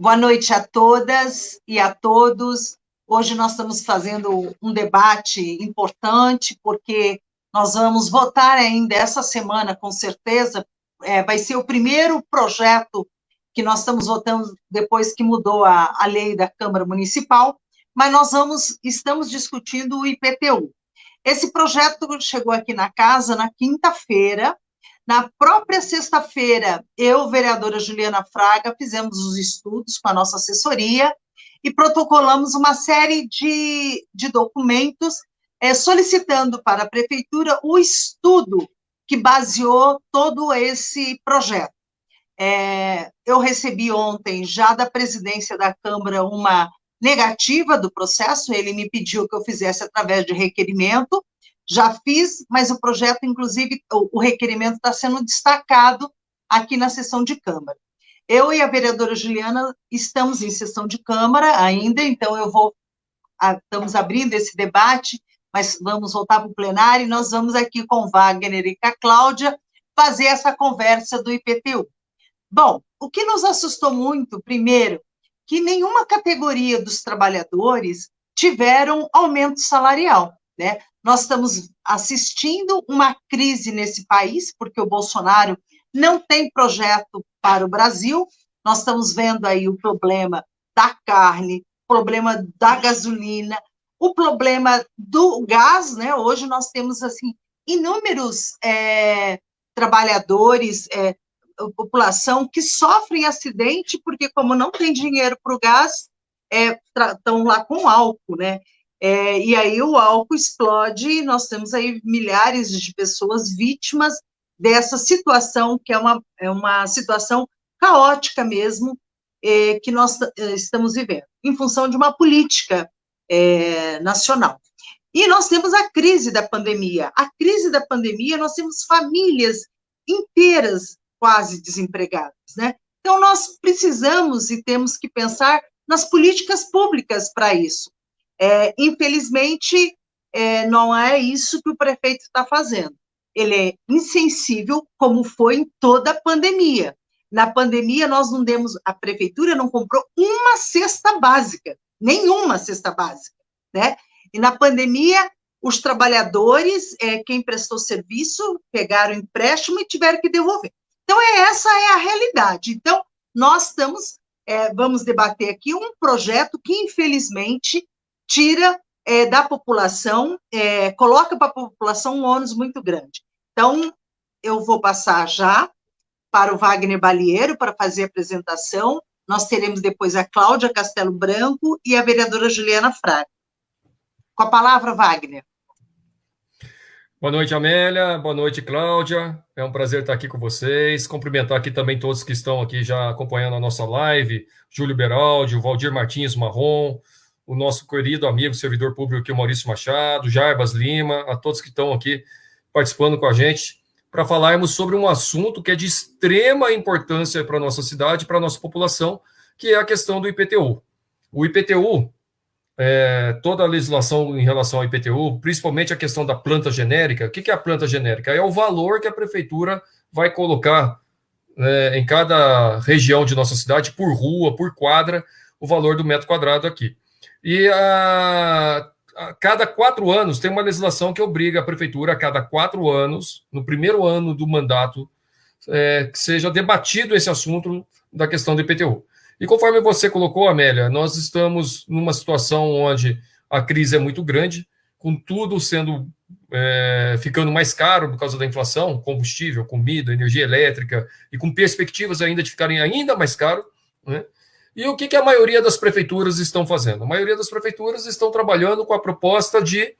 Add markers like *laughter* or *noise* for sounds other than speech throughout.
Boa noite a todas e a todos. Hoje nós estamos fazendo um debate importante, porque nós vamos votar ainda essa semana, com certeza, é, vai ser o primeiro projeto que nós estamos votando depois que mudou a, a lei da Câmara Municipal, mas nós vamos, estamos discutindo o IPTU. Esse projeto chegou aqui na casa na quinta-feira, na própria sexta-feira, eu, vereadora Juliana Fraga, fizemos os estudos com a nossa assessoria e protocolamos uma série de, de documentos é, solicitando para a prefeitura o estudo que baseou todo esse projeto. É, eu recebi ontem, já da presidência da Câmara, uma negativa do processo, ele me pediu que eu fizesse através de requerimento, já fiz, mas o projeto, inclusive, o, o requerimento está sendo destacado aqui na sessão de Câmara. Eu e a vereadora Juliana estamos em sessão de Câmara ainda, então eu vou, estamos abrindo esse debate, mas vamos voltar para o plenário, e nós vamos aqui com Wagner e com a Cláudia fazer essa conversa do IPTU. Bom, o que nos assustou muito, primeiro, que nenhuma categoria dos trabalhadores tiveram aumento salarial, né? Nós estamos assistindo uma crise nesse país, porque o Bolsonaro não tem projeto para o Brasil, nós estamos vendo aí o problema da carne, problema da gasolina, o problema do gás, né? Hoje nós temos assim inúmeros é, trabalhadores, é, população que sofrem acidente porque como não tem dinheiro para o gás, estão é, lá com álcool, né? É, e aí o álcool explode e nós temos aí milhares de pessoas vítimas dessa situação, que é uma, é uma situação caótica mesmo, é, que nós é, estamos vivendo, em função de uma política é, nacional. E nós temos a crise da pandemia. A crise da pandemia, nós temos famílias inteiras quase desempregadas, né? Então, nós precisamos e temos que pensar nas políticas públicas para isso. É, infelizmente, é, não é isso que o prefeito está fazendo. Ele é insensível, como foi em toda a pandemia. Na pandemia, nós não demos, a prefeitura não comprou uma cesta básica nenhuma cesta básica, né? E na pandemia, os trabalhadores, é, quem prestou serviço, pegaram empréstimo e tiveram que devolver. Então, é, essa é a realidade. Então, nós estamos, é, vamos debater aqui um projeto que, infelizmente, tira é, da população, é, coloca para a população um ônus muito grande. Então, eu vou passar já para o Wagner Balieiro para fazer a apresentação, nós teremos depois a Cláudia Castelo Branco e a vereadora Juliana Fraga. Com a palavra, Wagner. Boa noite, Amélia. Boa noite, Cláudia. É um prazer estar aqui com vocês. Cumprimentar aqui também todos que estão aqui já acompanhando a nossa live. Júlio Beraldi, Valdir Martins Marrom, o nosso querido amigo, servidor público aqui, o Maurício Machado, Jarbas Lima, a todos que estão aqui participando com a gente para falarmos sobre um assunto que é de extrema importância para a nossa cidade, para a nossa população, que é a questão do IPTU. O IPTU, é, toda a legislação em relação ao IPTU, principalmente a questão da planta genérica, o que é a planta genérica? É o valor que a prefeitura vai colocar é, em cada região de nossa cidade, por rua, por quadra, o valor do metro quadrado aqui. E a, a cada quatro anos tem uma legislação que obriga a prefeitura, a cada quatro anos, no primeiro ano do mandato, é, que seja debatido esse assunto da questão do IPTU. E conforme você colocou, Amélia, nós estamos numa situação onde a crise é muito grande, com tudo sendo é, ficando mais caro por causa da inflação, combustível, comida, energia elétrica, e com perspectivas ainda de ficarem ainda mais caro, né? E o que, que a maioria das prefeituras estão fazendo? A maioria das prefeituras estão trabalhando com a proposta de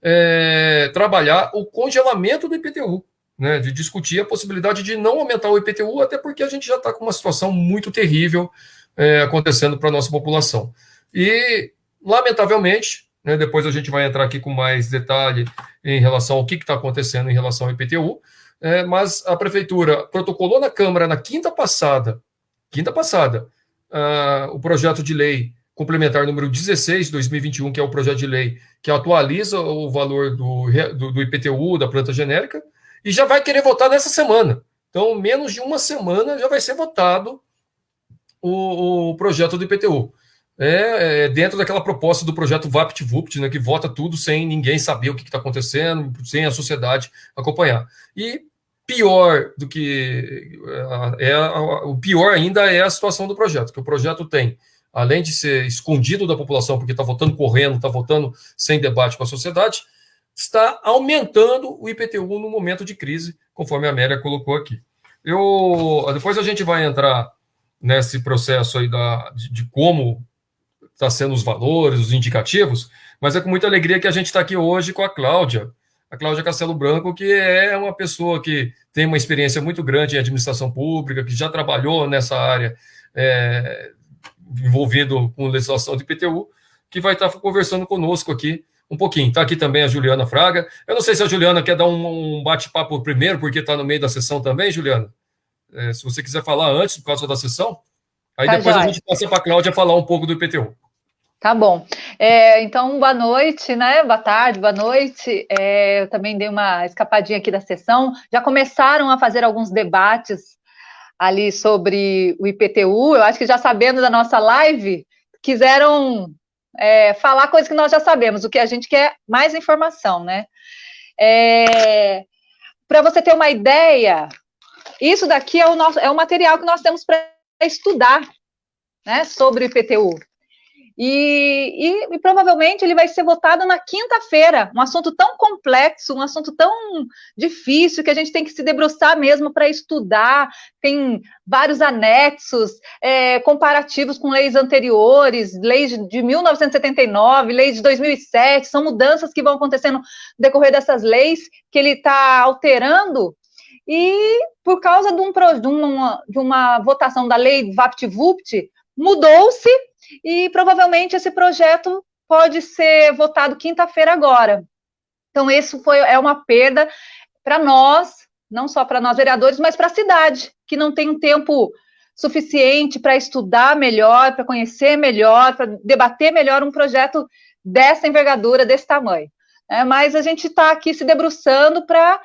é, trabalhar o congelamento do IPTU, né, de discutir a possibilidade de não aumentar o IPTU, até porque a gente já está com uma situação muito terrível é, acontecendo para a nossa população. E, lamentavelmente, né, depois a gente vai entrar aqui com mais detalhe em relação ao que está acontecendo em relação ao IPTU, é, mas a prefeitura protocolou na Câmara na quinta passada, quinta passada, uh, o projeto de lei complementar número 16 de 2021, que é o projeto de lei que atualiza o valor do, do, do, IPTU, da planta genérica, e já vai querer votar nessa semana. Então, menos de uma semana já vai ser votado o, o projeto do IPTU. É, é, dentro daquela proposta do projeto VaptVupt, né, que vota tudo sem ninguém saber o que está acontecendo, sem a sociedade acompanhar. E pior do que é, é o pior ainda é a situação do projeto, que o projeto tem, além de ser escondido da população porque está votando correndo, está votando sem debate com a sociedade, está aumentando o IPTU no momento de crise, conforme a Amélia colocou aqui. Eu depois a gente vai entrar nesse processo aí da, de, de como está sendo os valores, os indicativos, mas é com muita alegria que a gente está aqui hoje com a Cláudia, a Cláudia Castelo Branco, que é uma pessoa que tem uma experiência muito grande em administração pública, que já trabalhou nessa área é, envolvido com legislação de IPTU, que vai estar conversando conosco aqui um pouquinho. Está aqui também a Juliana Fraga. Eu não sei se a Juliana quer dar um, um bate-papo primeiro, porque está no meio da sessão também, Juliana. É, se você quiser falar antes, por causa da sessão, aí tá depois a gente passa para a Cláudia falar um pouco do IPTU. Tá bom. É, então, boa noite, né? Boa tarde, boa noite. É, eu também dei uma escapadinha aqui da sessão. Já começaram a fazer alguns debates ali sobre o IPTU. Eu acho que já sabendo da nossa live, quiseram é, falar coisas que nós já sabemos, o que a gente quer mais informação, né? É, para você ter uma ideia, isso daqui é o, nosso, é o material que nós temos para estudar né, sobre o IPTU. E, e, e, provavelmente ele vai ser votado na quinta-feira. Um assunto tão complexo, um assunto tão difícil que a gente tem que se debruçar mesmo para estudar. Tem vários anexos é, comparativos com leis anteriores, leis de 1979, leis de 2007. São mudanças que vão acontecendo no decorrer dessas leis que ele está alterando. E por causa de, um, de, uma, de uma votação da lei VaptVupt, mudou-se e provavelmente esse projeto pode ser votado quinta-feira agora. Então, isso foi, é uma perda para nós, não só para nós vereadores, mas para a cidade, que não tem um tempo suficiente para estudar melhor, para conhecer melhor, para debater melhor um projeto dessa envergadura, desse tamanho. É, mas a gente está aqui se debruçando para.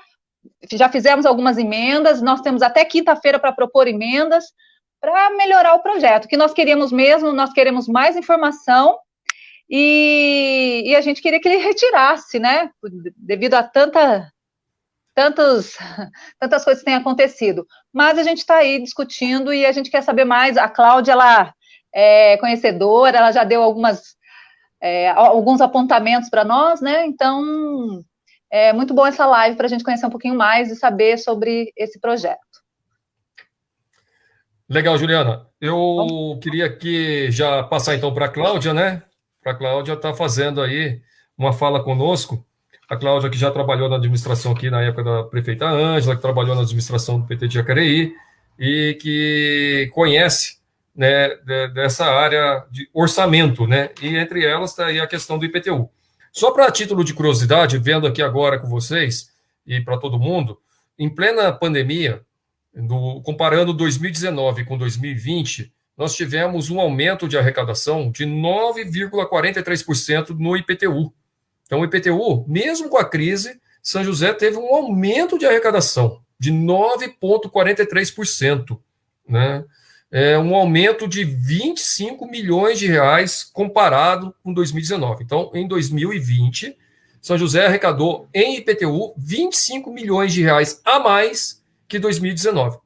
Já fizemos algumas emendas, nós temos até quinta-feira para propor emendas, para melhorar o projeto. O que nós queríamos mesmo, nós queremos mais informação e, e, a gente queria que ele retirasse, né? Devido a tanta, tantos, *laughs* tantas coisas que têm acontecido. Mas a gente está aí discutindo e a gente quer saber mais. A Cláudia, ela é conhecedora, ela já deu algumas, é, alguns apontamentos para nós, né? Então, é muito bom essa live para a gente conhecer um pouquinho mais e saber sobre esse projeto. Legal, Juliana. Eu queria aqui já passar então para a Cláudia, né? Para a Cláudia estar tá fazendo aí uma fala conosco. A Cláudia que já trabalhou na administração aqui na época da prefeita Ângela, que trabalhou na administração do PT de Jacareí e que conhece né, dessa área de orçamento, né? E entre elas está aí a questão do IPTU. Só para título de curiosidade, vendo aqui agora com vocês e para todo mundo, em plena pandemia, do, comparando 2019 com 2020, nós tivemos um aumento de arrecadação de 9,43% no IPTU. Então, o IPTU, mesmo com a crise, São José teve um aumento de arrecadação de 9,43%. Né? É um aumento de 25 milhões de reais comparado com 2019. Então, em 2020, São José arrecadou em IPTU 25 milhões de reais a mais que 2019.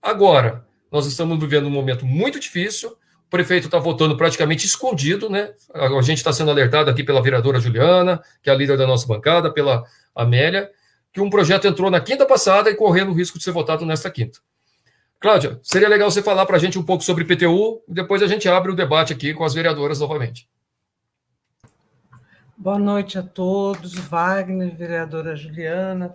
Agora, nós estamos vivendo um momento muito difícil, o prefeito está votando praticamente escondido, né? A gente está sendo alertado aqui pela vereadora Juliana, que é a líder da nossa bancada, pela Amélia, que um projeto entrou na quinta passada e correndo o risco de ser votado nesta quinta. Cláudia, seria legal você falar para a gente um pouco sobre PTU e depois a gente abre o debate aqui com as vereadoras novamente. Boa noite a todos, Wagner, vereadora Juliana,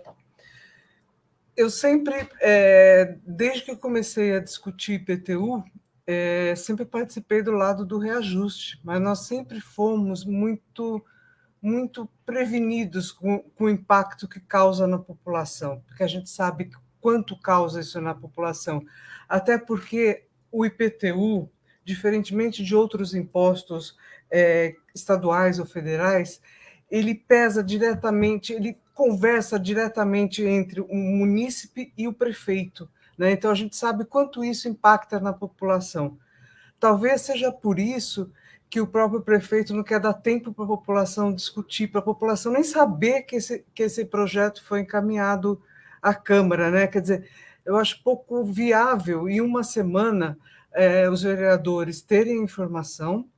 eu sempre, é, desde que comecei a discutir IPTU, é, sempre participei do lado do reajuste, mas nós sempre fomos muito muito prevenidos com, com o impacto que causa na população, porque a gente sabe quanto causa isso na população. Até porque o IPTU, diferentemente de outros impostos é, estaduais ou federais, ele pesa diretamente, ele conversa diretamente entre o munícipe e o prefeito. Né? Então, a gente sabe quanto isso impacta na população. Talvez seja por isso que o próprio prefeito não quer dar tempo para a população discutir, para a população nem saber que esse, que esse projeto foi encaminhado à Câmara. Né? Quer dizer, eu acho pouco viável, em uma semana, é, os vereadores terem informação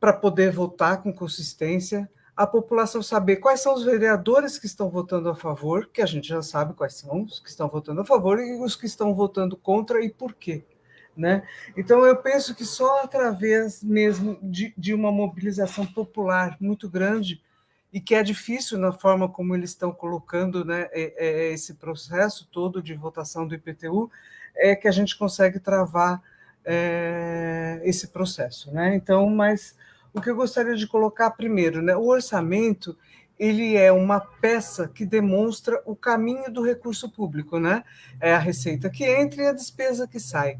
para poder votar com consistência, a população saber quais são os vereadores que estão votando a favor, que a gente já sabe quais são os que estão votando a favor e os que estão votando contra e por quê. Né? Então, eu penso que só através mesmo de, de uma mobilização popular muito grande, e que é difícil na forma como eles estão colocando né, é, é esse processo todo de votação do IPTU, é que a gente consegue travar é, esse processo. Né? Então, mas o que eu gostaria de colocar primeiro, né, o orçamento ele é uma peça que demonstra o caminho do recurso público, né? É a receita que entra e a despesa que sai.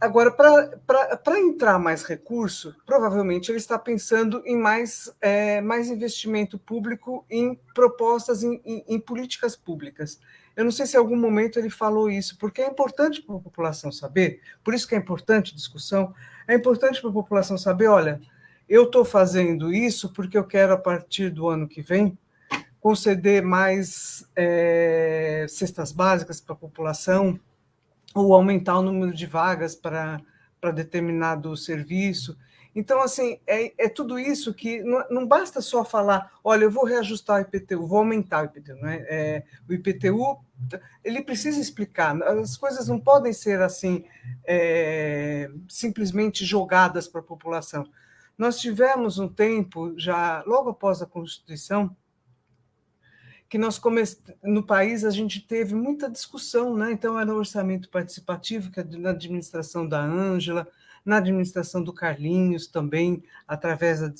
Agora, para entrar mais recurso, provavelmente ele está pensando em mais, é, mais investimento público em propostas, em, em, em, políticas públicas. Eu não sei se em algum momento ele falou isso, porque é importante para a população saber, por isso que é importante discussão, é importante para a população saber, olha, eu estou fazendo isso porque eu quero, a partir do ano que vem, conceder mais é, cestas básicas para a população, ou aumentar o número de vagas para, para determinado serviço. Então, assim, é, é tudo isso que não, não, basta só falar, olha, eu vou reajustar o IPTU, vou aumentar o IPTU. Né? É, o IPTU, ele precisa explicar, as coisas não podem ser assim, é, simplesmente jogadas para a população. Nós tivemos um tempo, já logo após a Constituição, que nós come... no país a gente teve muita discussão, né? Então era o orçamento participativo que é na administração da Ângela, na administração do Carlinhos também, através da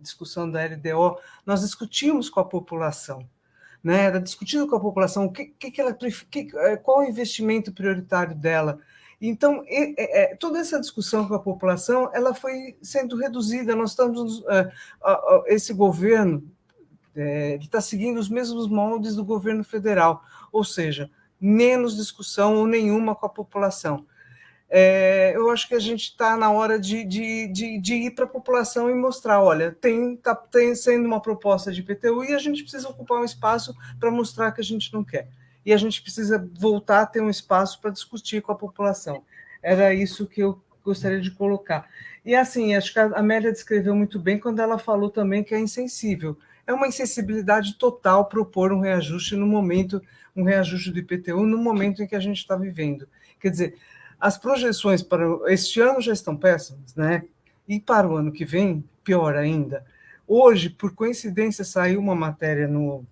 discussão da LDO, nós discutimos com a população, né? Era discutido com a população que, que, ela que, é, qual o investimento prioritário dela. Então, é, é, toda essa discussão com a população, ela foi sendo reduzida. Nós estamos, é, esse governo é, está seguindo os mesmos moldes do governo federal, ou seja, menos discussão ou nenhuma com a população. É, eu acho que a gente está na hora de, de, de, de ir para a população e mostrar, olha, tem, tá, tem sendo uma proposta de IPTU e a gente precisa ocupar um espaço para mostrar que a gente não quer. E a gente precisa voltar a ter um espaço para discutir com a população. Era isso que eu gostaria de colocar. E assim, acho que a Amélia descreveu muito bem quando ela falou também que é insensível é uma insensibilidade total propor um reajuste no momento, um reajuste do IPTU no momento em que a gente está vivendo. Quer dizer, as projeções para este ano já estão péssimas, né? E para o ano que vem, pior ainda. Hoje, por coincidência, saiu uma matéria no,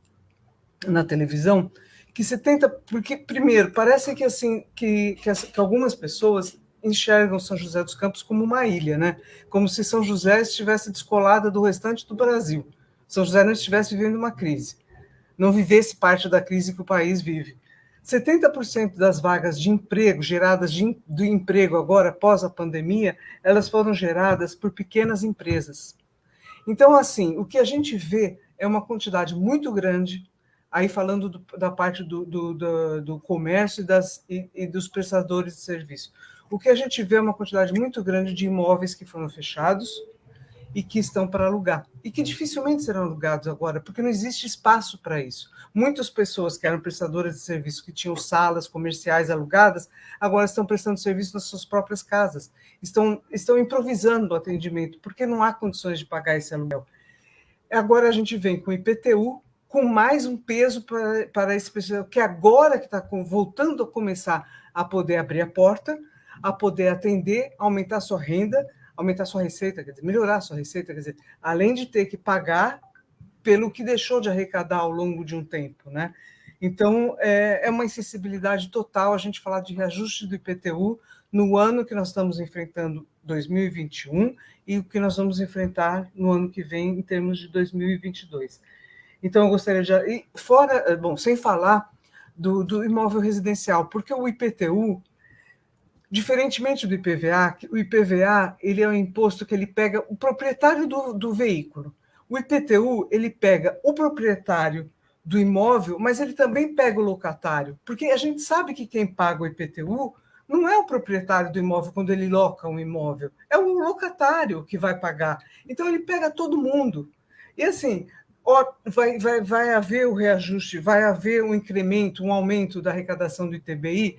na televisão que 70, porque primeiro parece que assim que, que, que algumas pessoas enxergam São José dos Campos como uma ilha, né? Como se São José estivesse descolada do restante do Brasil. São José não estivesse vivendo uma crise, não vivesse parte da crise que o país vive. 70% das vagas de emprego geradas de, do emprego agora, após a pandemia, elas foram geradas por pequenas empresas. Então, assim, o que a gente vê é uma quantidade muito grande, aí falando do, da parte do, do, do, do comércio e, das, e, e dos prestadores de serviço. O que a gente vê é uma quantidade muito grande de imóveis que foram fechados, e que estão para alugar. E que dificilmente serão alugados agora, porque não existe espaço para isso. Muitas pessoas que eram prestadoras de serviço, que tinham salas comerciais alugadas, agora estão prestando serviço nas suas próprias casas. Estão, estão improvisando o atendimento, porque não há condições de pagar esse aluguel. Agora a gente vem com o IPTU, com mais um peso para, para esse pessoal, que agora que está voltando a começar a poder abrir a porta, a poder atender, aumentar sua renda, aumentar sua receita, quer dizer, melhorar sua receita, quer dizer, além de ter que pagar pelo que deixou de arrecadar ao longo de um tempo, né? Então, é, é uma insensibilidade total a gente falar de reajuste do IPTU no ano que nós estamos enfrentando 2021 e o que nós vamos enfrentar no ano que vem em termos de 2022. Então, eu gostaria de... E fora, bom, sem falar do, do imóvel residencial, porque o IPTU Diferentemente do IPVA, o IPVA ele é um imposto que ele pega o proprietário do, do veículo. O IPTU ele pega o proprietário do imóvel, mas ele também pega o locatário, porque a gente sabe que quem paga o IPTU não é o proprietário do imóvel quando ele loca um imóvel, é o locatário que vai pagar. Então ele pega todo mundo. E assim, vai, vai, vai haver o reajuste, vai haver um incremento, um aumento da arrecadação do ITBI,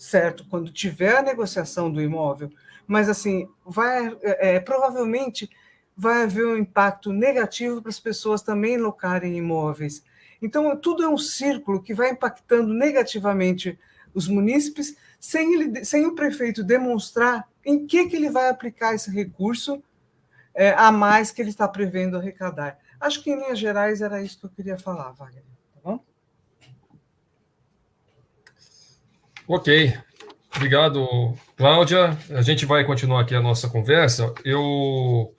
certo, quando tiver a negociação do imóvel, mas assim, vai é, é provavelmente vai haver um impacto negativo para as pessoas também locarem imóveis. Então, tudo é um círculo que vai impactando negativamente os munícipes, sem, ele, sem o prefeito demonstrar em que, que ele vai aplicar esse recurso é, a mais que ele está prevendo arrecadar. Acho que, em linhas gerais, era isso que eu queria falar, Wagner. Tá bom? Ok. Obrigado, Cláudia. A gente vai continuar aqui a nossa conversa. Eu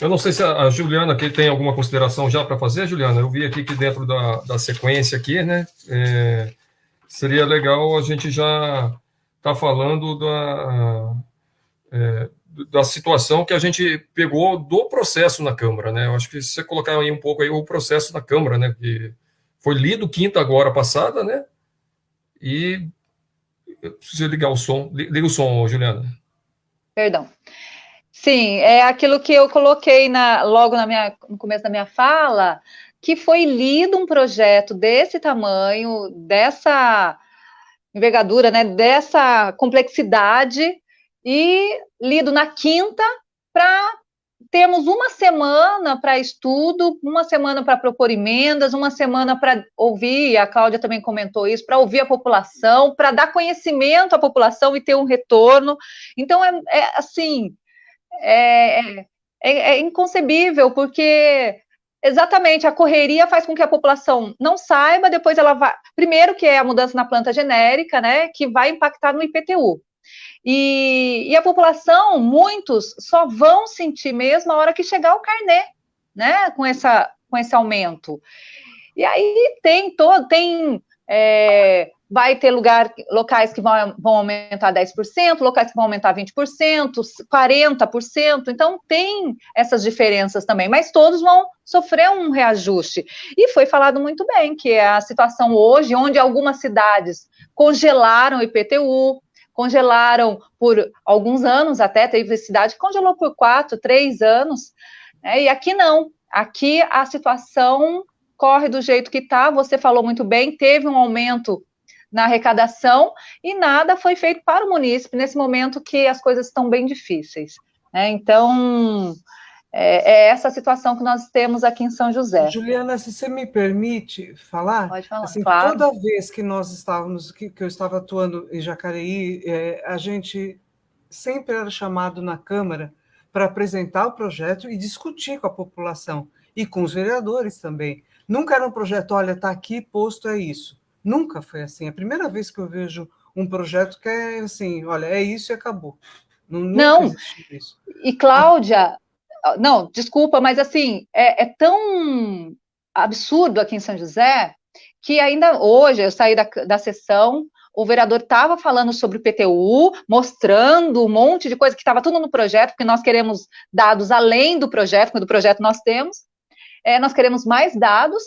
eu não sei se a, Juliana aqui tem alguma consideração já para fazer, Juliana. Eu vi aqui que dentro da, da sequência aqui, né? É, seria legal a gente já tá falando da, é, da situação que a gente pegou do processo na Câmara, né? Eu acho que se você colocar aí um pouco aí o processo na Câmara, né? Que foi lido quinta agora passada, né? E preciso ligar o som. Liga o som, Juliana. Perdão. Sim, é aquilo que eu coloquei na, logo na minha, no começo da minha fala, que foi lido um projeto desse tamanho, dessa envergadura, né, dessa complexidade, e lido na quinta para termos uma semana para estudo, uma semana para propor emendas, uma semana para ouvir, a Cláudia também comentou isso, para ouvir a população, para dar conhecimento à população e ter um retorno. Então, é, é assim, é, é, é inconcebível, porque exatamente a correria faz com que a população não saiba, depois ela vai. Primeiro, que é a mudança na planta genérica, né, que vai impactar no IPTU. E, e a população, muitos, só vão sentir mesmo a hora que chegar o carnê, né, com, essa, com esse aumento. E aí tem todo, tem é, vai ter lugar, locais que vão, vão aumentar 10%, locais que vão aumentar 20%, 40%, então tem essas diferenças também, mas todos vão sofrer um reajuste. E foi falado muito bem que é a situação hoje, onde algumas cidades congelaram o IPTU, congelaram por alguns anos até, teve cidade que congelou por quatro, três anos, né, e aqui não, aqui a situação corre do jeito que está, você falou muito bem, teve um aumento na arrecadação e nada foi feito para o munícipe nesse momento que as coisas estão bem difíceis. Né? Então, é, é, essa situação que nós temos aqui em São José. Juliana, se você me permite falar, Pode falar, assim, claro. toda vez que nós estávamos, que, que eu estava atuando em Jacareí, é, a gente sempre era chamado na Câmara para apresentar o projeto e discutir com a população e com os vereadores também. Nunca era um projeto, olha, está aqui posto, é isso. Nunca foi assim. É a primeira vez que eu vejo um projeto que é assim, olha, é isso e acabou. Não, não. e Cláudia, não, desculpa, mas assim, é, é, tão absurdo aqui em São José que ainda hoje eu saí da, da sessão, o vereador estava falando sobre o PTU, mostrando um monte de coisa que estava tudo no projeto, porque nós queremos dados além do projeto, porque do projeto nós temos, é, nós queremos mais dados,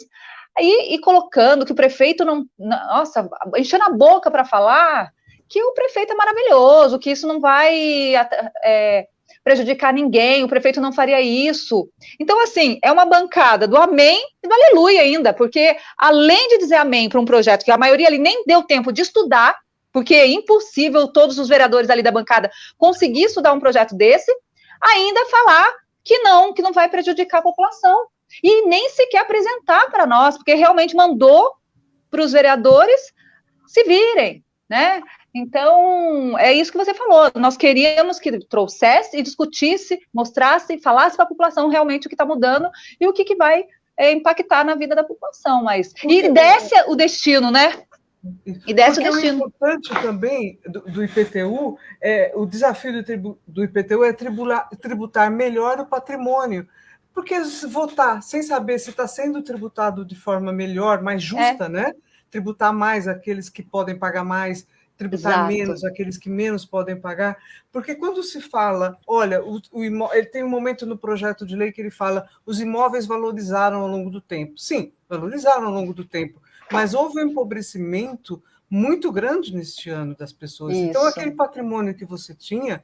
e, e colocando que o prefeito não, nossa, enchendo a boca para falar que o prefeito é maravilhoso, que isso não vai é, prejudicar ninguém, o prefeito não faria isso. Então, assim, é uma bancada do amém e do aleluia ainda, porque além de dizer amém para um projeto que a maioria ali nem deu tempo de estudar, porque é impossível todos os vereadores ali da bancada conseguir estudar um projeto desse, ainda falar que não, que não vai prejudicar a população e nem sequer apresentar para nós, porque realmente mandou para os vereadores se virem, né? Então, é isso que você falou. Nós queríamos que trouxesse e discutisse, mostrasse, falasse para a população realmente o que está mudando e o que, que vai é, impactar na vida da população. Mas e desce o destino, né? E desce Porque o destino. O importante também do, do IPTU é o desafio do, tribu, do IPTU é tribular, tributar melhor o patrimônio. Porque votar sem saber se está sendo tributado de forma melhor, mais justa, é. né? Tributar mais aqueles que podem pagar mais, tributar Exato. menos, aqueles que menos podem pagar, porque quando se fala, olha, o, o ele tem um momento no projeto de lei que ele fala os imóveis valorizaram ao longo do tempo. Sim, valorizaram ao longo do tempo, mas houve um empobrecimento muito grande neste ano das pessoas. Isso. Então, aquele patrimônio que você tinha,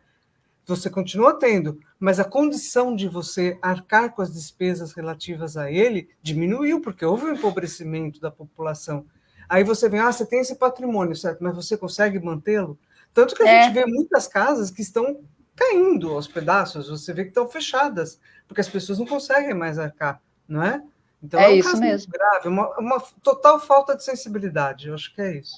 você continua tendo, mas a condição de você arcar com as despesas relativas a ele diminuiu, porque houve um empobrecimento da população. Aí você vem, ah, você tem esse patrimônio, certo? Mas você consegue mantê-lo? Tanto que a é. gente vê muitas casas que estão caindo aos pedaços, você vê que estão fechadas, porque as pessoas não conseguem mais arcar, não é? Então é, é um isso mesmo. grave, uma, uma total falta de sensibilidade, eu acho que é isso.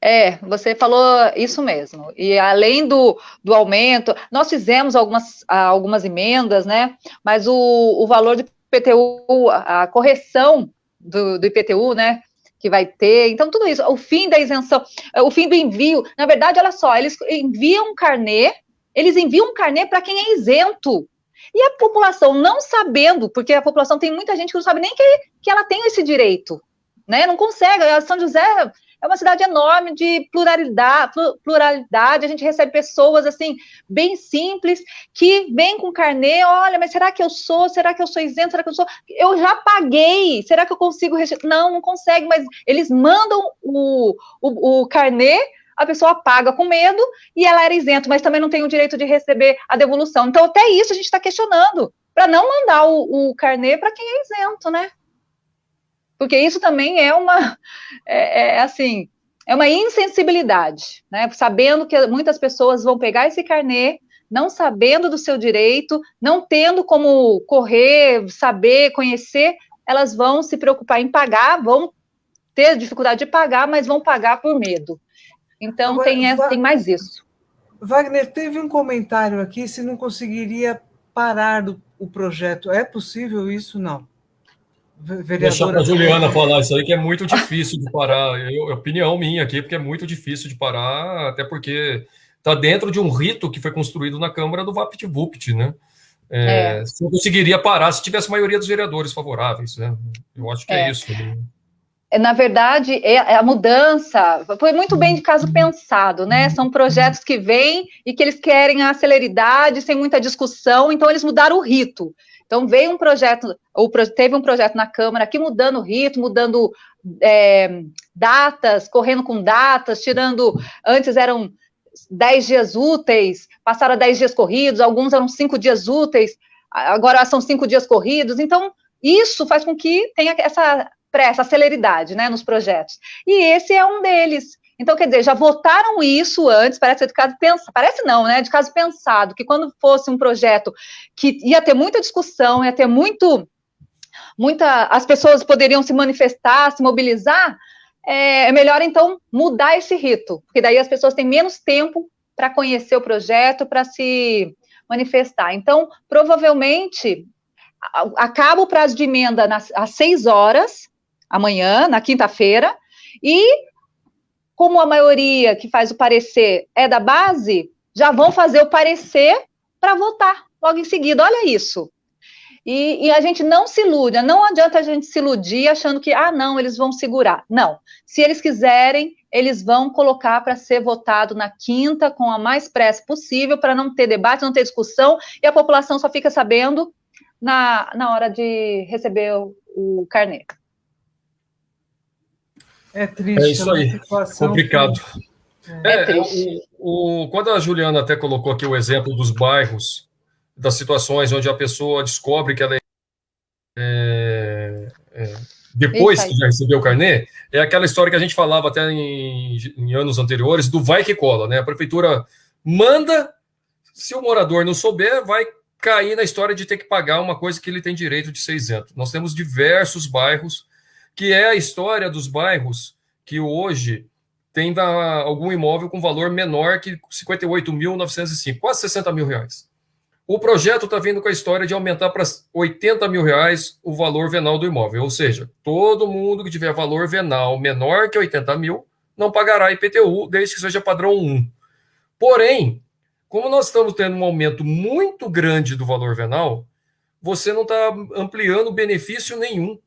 É, você falou isso mesmo. E além do, do aumento, nós fizemos algumas, algumas emendas, né? Mas o, o valor do IPTU, a correção do, do IPTU, né? Que vai ter, então tudo isso, o fim da isenção, o fim do envio, na verdade, olha só, eles enviam um carnê, eles enviam um carnê para quem é isento. E a população não sabendo, porque a população tem muita gente que não sabe nem que, que ela tem esse direito, né? Não consegue. A São José é uma cidade enorme de pluralidade, pluralidade. A gente recebe pessoas assim bem simples que vêm com carnê. Olha, mas será que eu sou? Será que eu sou isento? Será que eu sou? Eu já paguei. Será que eu consigo? Não, não consegue. Mas eles mandam o, o, o carnê a pessoa paga com medo e ela era isento, mas também não tem o direito de receber a devolução. Então, até isso a gente está questionando, para não mandar o, o carnê para quem é isento, né? Porque isso também é uma, *laughs* é, é, assim, é uma insensibilidade, né? Sabendo que muitas pessoas vão pegar esse carnê, não sabendo do seu direito, não tendo como correr, saber, conhecer, elas vão se preocupar em pagar, vão ter dificuldade de pagar, mas vão pagar por medo. Então Agora, tem, essa, tem mais isso. Wagner, teve um comentário aqui se não conseguiria parar o, o projeto. É possível isso? Não. Vereadora... Deixar para a Juliana falar isso aí, que é muito difícil de parar. Eu, opinião minha aqui, porque é muito difícil de parar, até porque está dentro de um rito que foi construído na Câmara do VaptVupt, né? É, é. Você conseguiria parar se tivesse maioria dos vereadores favoráveis, né? Eu acho que é, é isso. Né? É, na verdade, é, é a mudança foi muito bem de caso pensado, né? São projetos que vêm e que eles querem a celeridade, sem muita discussão, então eles mudaram o rito. Então, veio um projeto, ou teve um projeto na Câmara aqui mudando o ritmo, mudando é, datas, correndo com datas, tirando. Antes eram 10 dias úteis, passaram a 10 dias corridos, alguns eram 5 dias úteis, agora são 5 dias corridos. Então, isso faz com que tenha essa pressa, celeridade né, nos projetos. E esse é um deles. Então, quer dizer, já votaram isso antes, parece de caso pensado, parece não, né? De caso pensado, que quando fosse um projeto que ia ter muita discussão, ia ter muito, muita, as pessoas poderiam se manifestar, se mobilizar, é, é melhor então mudar esse rito, porque daí as pessoas têm menos tempo para conhecer o projeto, para se manifestar. Então, provavelmente, acaba o prazo de emenda nas, às seis horas, amanhã, na quinta-feira, e como a maioria que faz o parecer é da base, já vão fazer o parecer para votar logo em seguida. Olha isso. E, e, a gente não se ilude, não adianta a gente se iludir achando que, ah, não, eles vão segurar. Não. Se eles quiserem, eles vão colocar para ser votado na quinta com a mais pressa possível, para não ter debate, não ter discussão, e a população só fica sabendo na, na hora de receber o, o carnê. É triste. É isso aí. Complicado. É, é triste. O, o, quando a Juliana até colocou aqui o exemplo dos bairros, das situações onde a pessoa descobre que ela é, é, é depois que já recebeu o carnê, é aquela história que a gente falava até em, em, anos anteriores do vai que cola, né? A prefeitura manda, se o morador não souber, vai cair na história de ter que pagar uma coisa que ele tem direito de ser isento. Nós temos diversos bairros que é a história dos bairros que hoje tem algum imóvel com valor menor que 58.905, quase 60 mil reais. O projeto está vindo com a história de aumentar para 80 mil reais o valor venal do imóvel, ou seja, todo mundo que tiver valor venal menor que 80 mil não pagará IPTU, desde que seja padrão 1. Porém, como nós estamos tendo um aumento muito grande do valor venal, você não está ampliando benefício nenhum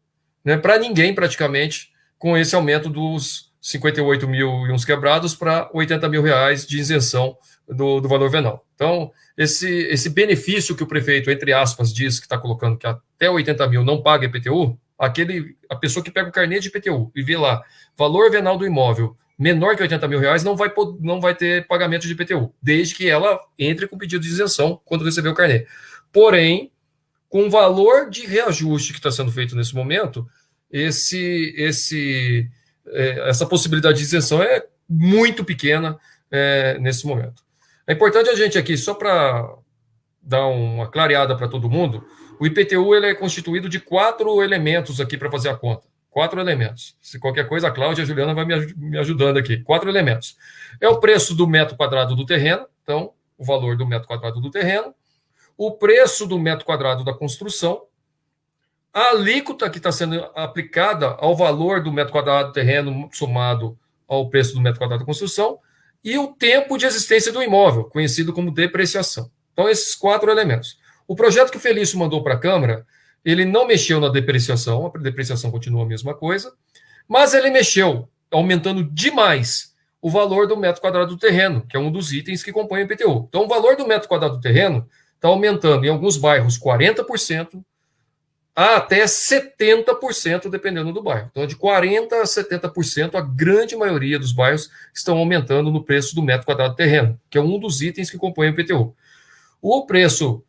né, para ninguém praticamente com esse aumento dos, 58 mil e uns quebrados para 80 mil reais de isenção do, do valor venal. Então, esse, esse benefício que o prefeito, entre aspas, diz que está colocando que até 80 mil não paga IPTU, aquele, a pessoa que pega o carnê de IPTU e vê lá valor venal do imóvel menor que 80 mil reais não vai, não vai ter pagamento de IPTU, desde que ela entre com pedido de isenção quando receber o carnê. Porém, com o valor de reajuste que está sendo feito nesse momento, esse, esse, é, essa possibilidade de isenção é muito pequena é, nesse momento. É importante a gente aqui, só para dar uma clareada para todo mundo, o IPTU ele é constituído de quatro elementos aqui para fazer a conta. Quatro elementos. Se qualquer coisa, a Cláudia e a Juliana vai me ajudando aqui. Quatro elementos. É o preço do metro quadrado do terreno, então, o valor do metro quadrado do terreno, o preço do metro quadrado da construção, a alíquota que está sendo aplicada ao valor do metro quadrado do terreno somado ao preço do metro quadrado da construção e o tempo de existência do imóvel, conhecido como depreciação. Então, esses quatro elementos. O projeto que o Felício mandou para a Câmara, ele não mexeu na depreciação, a depreciação continua a mesma coisa, mas ele mexeu, aumentando demais o valor do metro quadrado do terreno, que é um dos itens que compõem o IPTU. Então, o valor do metro quadrado do terreno está aumentando em alguns bairros 40%, a até 70%, dependendo do bairro. Então, de 40% a 70%, a grande maioria dos bairros estão aumentando no preço do metro quadrado do terreno, que é um dos itens que compõem o IPTU. O preço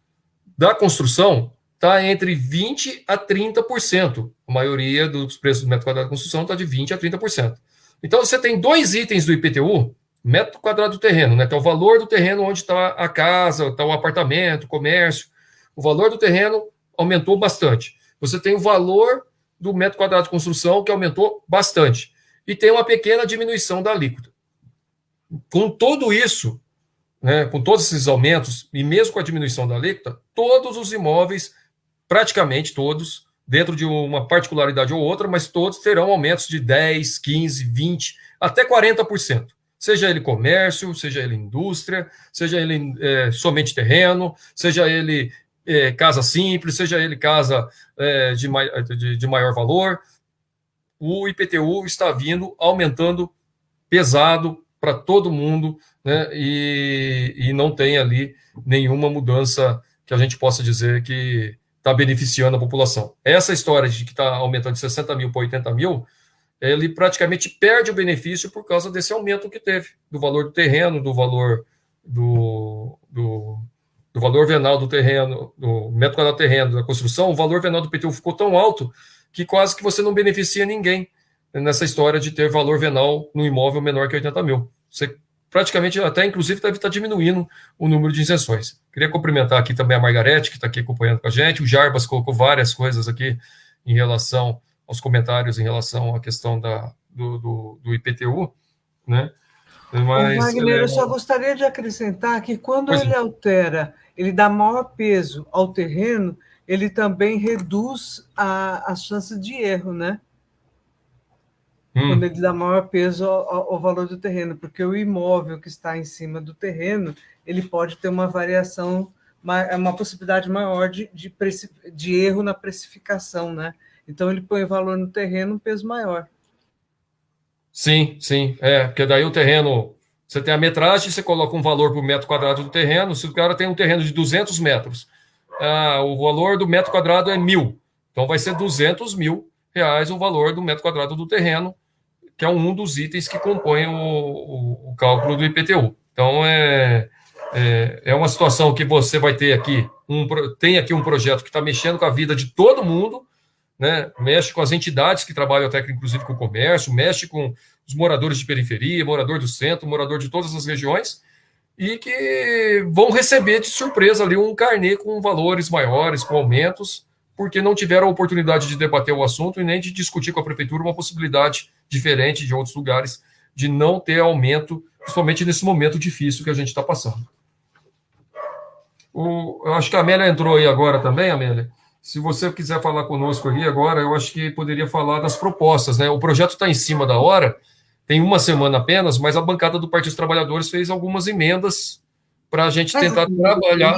da construção está entre 20% a 30%. A maioria dos preços do metro quadrado de construção está de 20% a 30%. Então, você tem dois itens do IPTU, metro quadrado do terreno, né, é o valor do terreno onde está a casa, está o apartamento, o comércio. O valor do terreno aumentou bastante. Você tem o valor do metro quadrado de construção, que aumentou bastante. E tem uma pequena diminuição da alíquota. Com tudo isso, né, com todos esses aumentos, e mesmo com a diminuição da alíquota, todos os imóveis praticamente todos, dentro de uma particularidade ou outra, mas todos terão aumentos de 10, 15, 20, até 40%. Seja ele comércio, seja ele indústria, seja ele é, somente terreno, seja ele é, casa simples, seja ele casa é, de, de, de maior valor, o IPTU está vindo aumentando pesado para todo mundo, né, e, e não tem ali nenhuma mudança que a gente possa dizer que está beneficiando a população. Essa história de que está aumentando de 60 mil para 80 mil, ele praticamente perde o benefício por causa desse aumento que teve, do valor do terreno, do valor do, do, do valor venal do terreno, do metro quadrado do terreno, da construção, o valor venal do PTU ficou tão alto que quase que você não beneficia ninguém nessa história de ter valor venal no imóvel menor que 80 mil. Você praticamente, até inclusive, deve estar diminuindo o número de isenções. Queria cumprimentar aqui também a Margarete, que está aqui acompanhando com a gente. O Jarbas colocou várias coisas aqui em relação aos comentários, em relação à questão da, do, do, do IPTU, né? Mas, Wagner, é... eu só gostaria de acrescentar que quando pois ele é. altera, ele dá maior peso ao terreno, ele também reduz a, a chance de erro, né? hum. quando ele dá maior peso ao, ao, valor do terreno, porque o imóvel que está em cima do terreno, ele pode ter uma variação, uma, é uma possibilidade maior de, de, de erro na precificação, né? Então ele põe valor no terreno, um peso maior. Sim, sim, é, porque daí o terreno, você tem a metragem, você coloca um valor por metro quadrado do terreno, se o cara tem um terreno de 200 metros, ah, o valor do metro quadrado é mil, então vai ser 200 mil reais o valor do metro quadrado do terreno, que é um dos itens que compõem o, o, o cálculo do IPTU. Então, é, é, é, uma situação que você vai ter aqui, um, tem aqui um projeto que está mexendo com a vida de todo mundo, né? mexe com as entidades que trabalham até inclusive com o comércio, mexe com os moradores de periferia, morador do centro, morador de todas as regiões, e que vão receber de surpresa ali um carnê com valores maiores, com aumentos, porque não tiveram a oportunidade de debater o assunto e nem de discutir com a prefeitura uma possibilidade diferente de outros lugares de não ter aumento, principalmente nesse momento difícil que a gente está passando. O, eu acho que a Amélia entrou aí agora também, Amélia. Se você quiser falar conosco aqui agora, eu acho que poderia falar das propostas. Né? O projeto está em cima da hora, tem uma semana apenas, mas a bancada do Partido dos Trabalhadores fez algumas emendas para a gente tentar trabalhar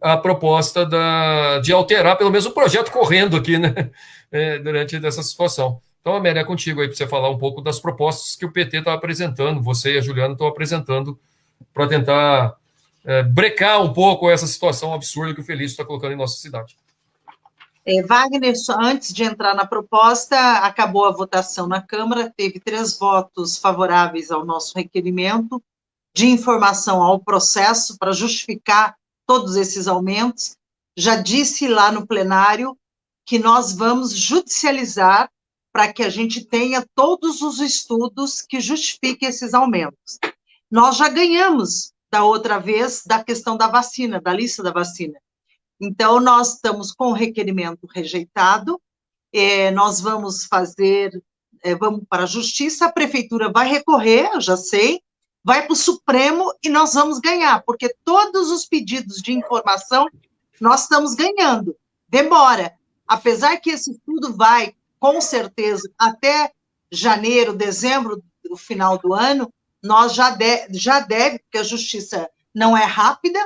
a proposta da, de alterar pelo menos o projeto correndo aqui, né, é, durante essa situação. Então, Amélia, é contigo aí para você falar um pouco das propostas que o PT está apresentando, você e a Juliana estão apresentando para tentar é, brecar um pouco essa situação absurda que o Felício está colocando em nossa cidade. É, Wagner, só antes de entrar na proposta, acabou a votação na Câmara, teve três votos favoráveis ao nosso requerimento de informação ao processo para justificar todos esses aumentos. Já disse lá no plenário que nós vamos judicializar para que a gente tenha todos os estudos que justifiquem esses aumentos. Nós já ganhamos da outra vez da questão da vacina, da lista da vacina. Então, nós estamos com o requerimento rejeitado, é, nós vamos fazer, é, vamos para a justiça, a prefeitura vai recorrer, eu já sei, vai para o Supremo e nós vamos ganhar, porque todos os pedidos de informação nós estamos ganhando. Demora, apesar que esse estudo vai, com certeza, até janeiro, dezembro, do final do ano, nós já, de, já deve, porque a justiça não é rápida,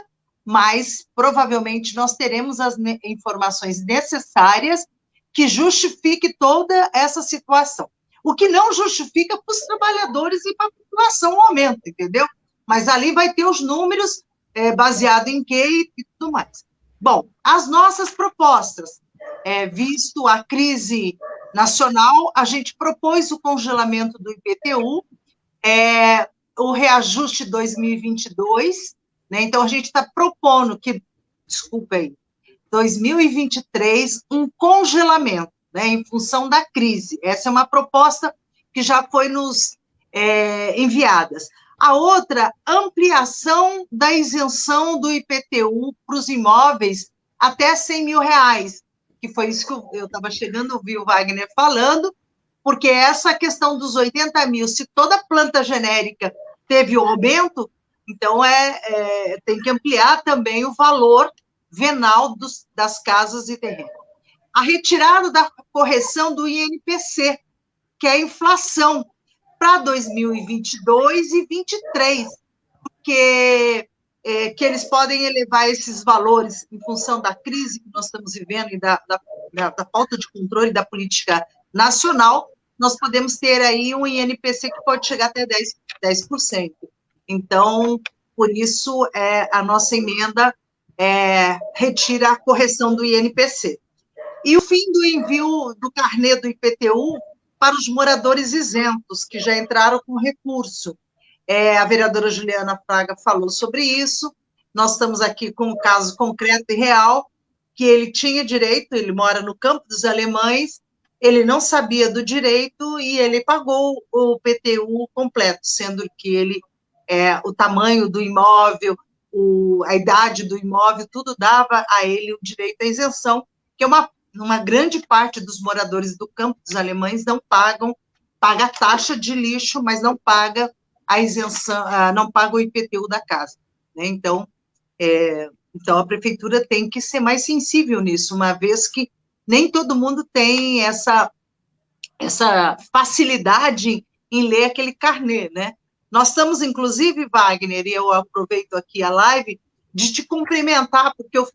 mas provavelmente nós teremos as informações necessárias que justifique toda essa situação. O que não justifica para os trabalhadores e para a população o aumento, entendeu? Mas ali vai ter os números é, baseado em quê e tudo mais. Bom, as nossas propostas, é, visto a crise nacional, a gente propôs o congelamento do IPTU, é, o reajuste 2022, né? Então, a gente está propondo que, desculpa aí, 2023, um congelamento, né, em função da crise. Essa é uma proposta que já foi nos é, enviadas. A outra, ampliação da isenção do IPTU para os imóveis até 100 mil reais, que foi isso que eu estava chegando, ouvi o Wagner falando, porque essa questão dos 80 mil, se toda planta genérica teve o aumento, então, é, é, tem que ampliar também o valor venal dos, das casas e terrenos. A retirada da correção do INPC, que é a inflação, para 2022 e 2023, porque é, que eles podem elevar esses valores em função da crise que nós estamos vivendo e da, da, da, da falta de controle da política nacional, nós podemos ter aí um INPC que pode chegar até 10%. 10%. Então, por isso, é, a nossa emenda é, retira a correção do INPC. E o fim do envio do carnê do IPTU para os moradores isentos, que já entraram com recurso. É, a vereadora Juliana Fraga falou sobre isso, nós estamos aqui com um caso concreto e real, que ele tinha direito, ele mora no campo dos alemães, ele não sabia do direito e ele pagou o PTU completo, sendo que ele é, o tamanho do imóvel, o, a idade do imóvel, tudo dava a ele o direito à isenção, que é uma, uma grande parte dos moradores do campo dos alemães não pagam, paga a taxa de lixo, mas não paga a isenção, não paga o IPTU da casa. Né? Então, é, então, a prefeitura tem que ser mais sensível nisso, uma vez que nem todo mundo tem essa, essa facilidade em ler aquele carnê, né? Nós estamos, inclusive, Wagner, e eu aproveito aqui a live, de te cumprimentar, porque eu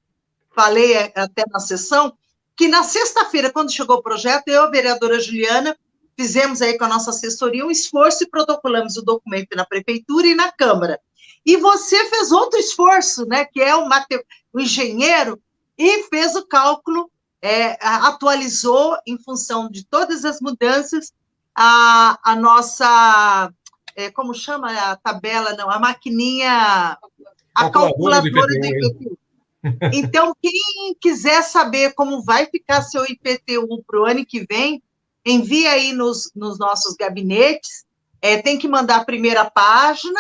falei até na sessão, que na sexta-feira, quando chegou o projeto, eu, a vereadora Juliana, fizemos aí com a nossa assessoria um esforço e protocolamos o documento na prefeitura e na Câmara. E você fez outro esforço, né, que é o, mate... o engenheiro, e fez o cálculo, é, atualizou em função de todas as mudanças a, a nossa é, como chama a tabela, não, a maquininha, a calculadora do IPTU. Então, quem quiser saber como vai ficar seu IPTU para o ano que vem, envie aí nos, nos nossos gabinetes, é, tem que mandar a primeira página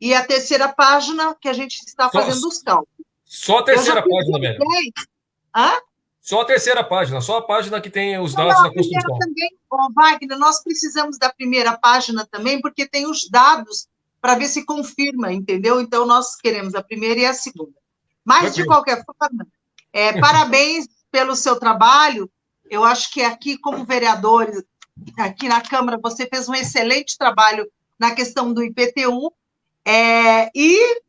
e a terceira página que a gente está fazendo os cálculos. Só a terceira página, velho. Hã? Só a terceira página, só a página que tem os dados não, da construção. Também, oh, Wagner, nós precisamos da primeira página também, porque tem os dados para ver se confirma, entendeu? Então, nós queremos a primeira e a segunda. Mas, de qualquer forma, é, parabéns pelo seu trabalho. Eu acho que aqui, como vereador, aqui na Câmara, você fez um excelente trabalho na questão do IPTU, é, e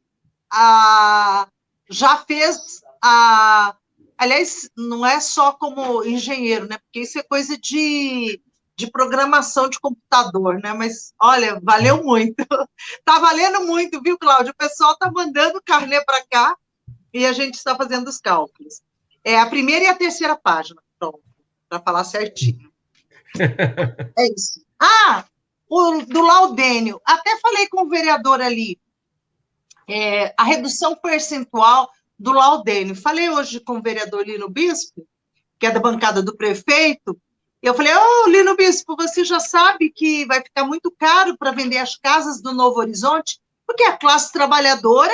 a, já fez a Aliás, não é só como engenheiro, né? Porque isso é coisa de, de programação de computador, né? Mas, olha, valeu muito. Está *laughs* valendo muito, viu, Cláudio? O pessoal está mandando carnê para cá e a gente está fazendo os cálculos. É a primeira e a terceira página, pronto, para falar certinho. *laughs* É isso. Ah, o do Laudênio. Até falei com o vereador ali. É, a redução percentual do Laudênio. Falei hoje com o vereador Lino Bispo, que é da bancada do prefeito, eu falei, ô, oh, Lino Bispo, você já sabe que vai ficar muito caro para vender as casas do Novo Horizonte, porque a classe trabalhadora,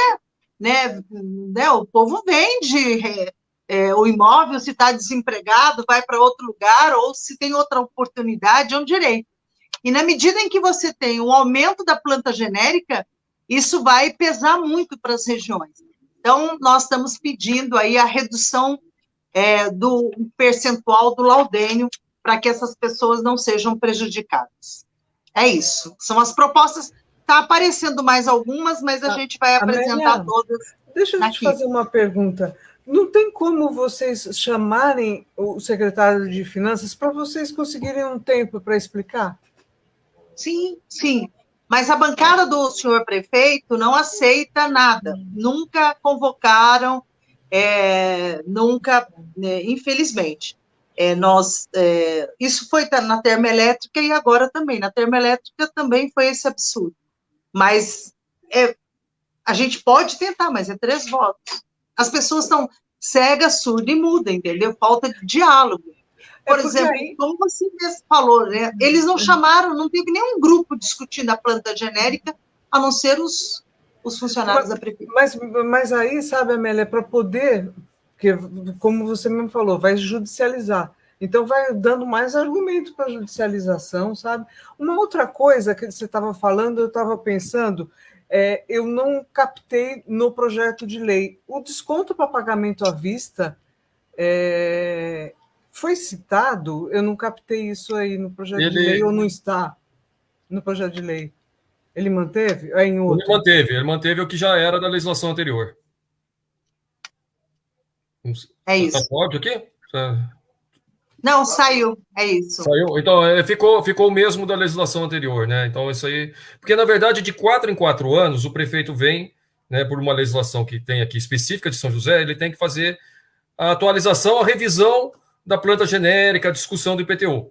né, né o povo vende é, é, o imóvel, se está desempregado, vai para outro lugar, ou se tem outra oportunidade, é um direito. E na medida em que você tem o aumento da planta genérica, isso vai pesar muito para as regiões. Então, nós estamos pedindo aí a redução é, do percentual do laudênio para que essas pessoas não sejam prejudicadas. É isso. São as propostas. Está aparecendo mais algumas, mas a ah, gente vai apresentar Amélia, todas. Deixa eu aqui. te fazer uma pergunta. Não tem como vocês chamarem o secretário de Finanças para vocês conseguirem um tempo para explicar? Sim, sim. Mas a bancada do senhor prefeito não aceita nada. Nunca convocaram, é, nunca, né, infelizmente. É, nós, é, isso foi na termoelétrica e agora também. Na termoelétrica também foi esse absurdo. Mas é, a gente pode tentar, mas é três votos. As pessoas estão cegas, surdas e mudas, entendeu? Falta de diálogo. É Por é exemplo, aí... como você mesmo falou, né? eles não chamaram, não teve nenhum grupo discutindo a planta genérica, a não ser os, os funcionários mas, da prefeitura. Mas, mas aí, sabe, Amélia, para poder porque, como você mesmo falou, vai judicializar. Então, vai dando mais argumento para a judicialização, sabe? Uma outra coisa que você estava falando, eu estava pensando, é, eu não captei no projeto de lei. O desconto para pagamento à vista é, foi citado? Eu não captei isso aí no projeto ele... de lei ou não está no projeto de lei? Ele manteve? É em outro? Ele manteve, ele manteve o que já era da legislação anterior. É tá isso. Está óbvio aqui? Tá. Não, saiu, é isso. Saiu. Então, é, ficou, ficou o mesmo da legislação anterior, né? Então, isso aí. Porque, na verdade, de quatro em quatro anos, o prefeito vem, né, por uma legislação que tem aqui específica de São José, ele tem que fazer a atualização, a revisão da planta genérica, a discussão do IPTU.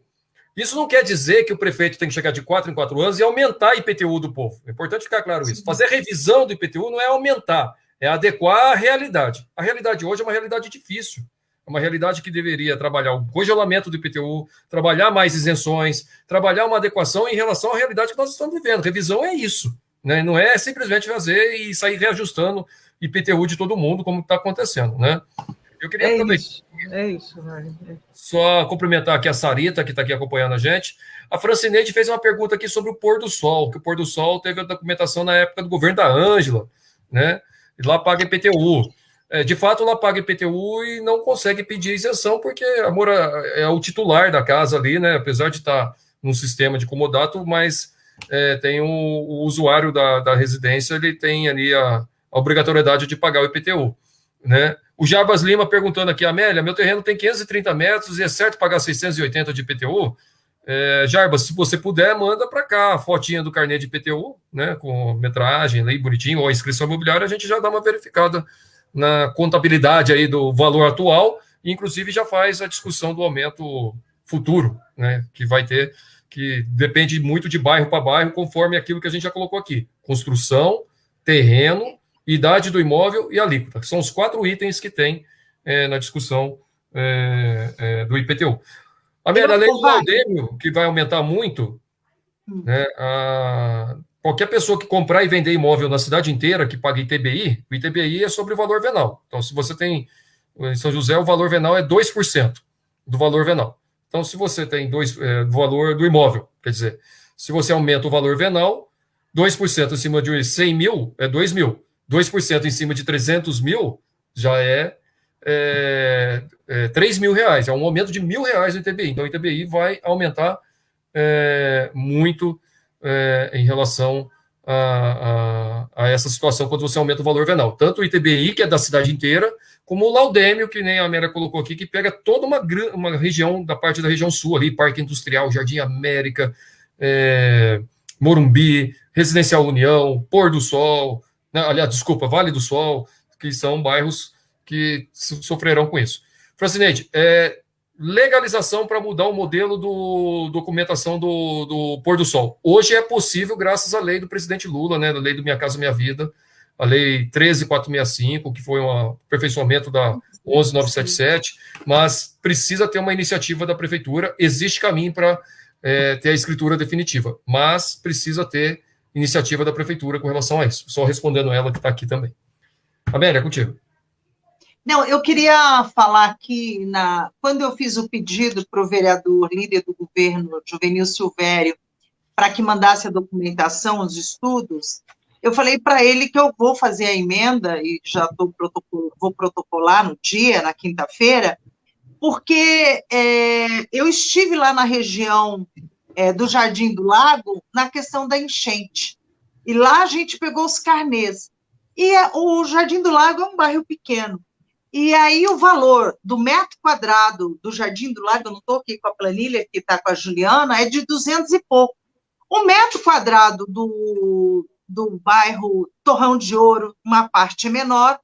Isso não quer dizer que o prefeito tem que chegar de quatro em quatro anos e aumentar a IPTU do povo. É importante ficar claro isso. Fazer revisão do IPTU não é aumentar, é adequar à realidade. A realidade hoje é uma realidade difícil. É uma realidade que deveria trabalhar o congelamento do IPTU, trabalhar mais isenções, trabalhar uma adequação em relação à realidade que nós estamos vivendo. Revisão é isso. Né? Não é simplesmente fazer e sair reajustando IPTU de todo mundo, como está acontecendo. Né? Eu queria é aproveitar. Isso. É isso, é. Só cumprimentar aqui a Sarita, que está aqui acompanhando a gente. A Francineide fez uma pergunta aqui sobre o pôr do sol, que o pôr do sol teve a documentação na época do governo da Ângela, né? E lá paga IPTU. É, de fato, ela paga IPTU e não consegue pedir isenção, porque a Moura é o titular da casa ali, né? Apesar de estar num sistema de comodato, mas é, tem o, o usuário da, da, residência, ele tem ali a, a, obrigatoriedade de pagar o IPTU, né? O Jarbas Lima perguntando aqui, Amélia, meu terreno tem 530 metros e é certo pagar 680 de IPTU? É, Jarbas, se você puder, manda para cá a fotinha do carnê de IPTU, né, com metragem, lei bonitinho, ou a inscrição imobiliária, a gente já dá uma verificada na contabilidade aí do valor atual, e inclusive já faz a discussão do aumento futuro, né, que vai ter, que depende muito de bairro para bairro, conforme aquilo que a gente já colocou aqui: construção, terreno, idade do imóvel e alíquota. São os quatro itens que tem é, na discussão é, é, do IPTU. A minha lei do Valdêmio, que vai aumentar muito, hum. né, a, Qualquer pessoa que comprar e vender imóvel na cidade inteira que paga ITBI, o ITBI é sobre o valor venal. Então, se você tem em São José, o valor venal é 2% do valor venal. Então, se você tem dois, é, valor do imóvel, quer dizer, se você aumenta o valor venal, 2% em cima de 100 mil é 2 mil. 2% em cima de 300 mil já é, é, é 3 mil reais. É um aumento de mil reais no ITBI. Então, o ITBI vai aumentar é, muito é, em relação a, a, a, essa situação quando você aumenta o valor venal. Tanto o ITBI, que é da cidade inteira, como o Laudêmio, que nem a Mera colocou aqui, que pega toda uma, uma região, da parte da região sul ali, Parque Industrial, Jardim América, é, Morumbi, Residencial União, Pôr do Sol, aliás, desculpa, Vale do Sol, que são bairros que sofrerão com isso. Francineide, é, legalização para mudar o modelo do documentação do, do pôr do sol. Hoje é possível graças à lei do presidente Lula, né, da lei do Minha Casa Minha Vida, a lei 13465, que foi um aperfeiçoamento da 11977, mas precisa ter uma iniciativa da prefeitura, existe caminho para é, ter a escritura definitiva, mas precisa ter iniciativa da prefeitura com relação a isso. Só respondendo ela que está aqui também. Amélia, contigo. Não, eu queria falar aqui, na, quando eu fiz o pedido para o vereador, líder do governo, Juvenil Silvério, para que mandasse a documentação, os estudos, eu falei para ele que eu vou fazer a emenda, e já vou protocolar no dia, na quinta-feira, porque é, eu estive lá na região é, do Jardim do Lago na questão da enchente. E lá a gente pegou os carnês. E é, o Jardim do Lago é um bairro pequeno. E aí o valor do metro quadrado do Jardim do Lago, eu não estou aqui com a planilha que está com a Juliana, é de 200 e pouco. O metro quadrado do, do bairro Torrão de Ouro, uma parte é menor.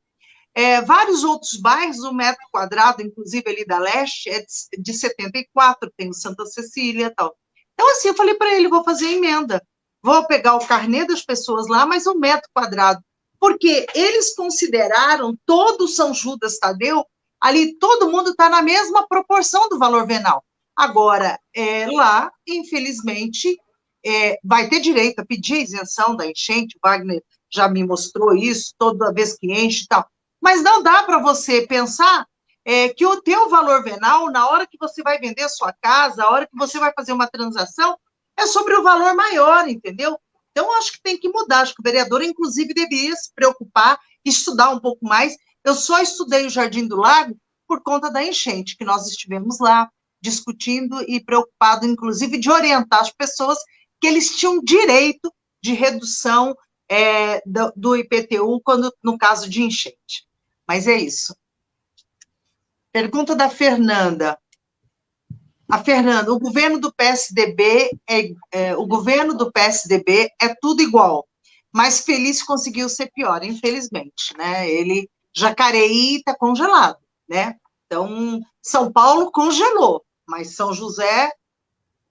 É, vários outros bairros, o metro quadrado, inclusive ali da Leste, é de, de 74, tem o Santa Cecília tal. Então, assim, eu falei para ele, vou fazer a emenda. Vou pegar o carnê das pessoas lá, mas o metro quadrado porque eles consideraram todo São Judas Tadeu, ali todo mundo está na mesma proporção do valor venal. Agora, é, lá, infelizmente, é, vai ter direito a pedir isenção da enchente, Wagner já me mostrou isso, toda vez que enche e tal. Mas não dá para você pensar é, que o teu valor venal, na hora que você vai vender a sua casa, a hora que você vai fazer uma transação, é sobre o valor maior, entendeu? Então, acho que tem que mudar. Acho que o vereador, inclusive, deveria se preocupar, estudar um pouco mais. Eu só estudei o Jardim do Lago por conta da enchente, que nós estivemos lá discutindo e preocupado, inclusive, de orientar as pessoas que eles tinham direito de redução é, do, do IPTU quando, no caso de enchente. Mas é isso. Pergunta da Fernanda. A Fernanda, o governo do PSDB é, é, o governo do PSDB é tudo igual, mas Feliz conseguiu ser pior, infelizmente, né? Ele Jacareí está congelado, né? Então São Paulo congelou, mas São José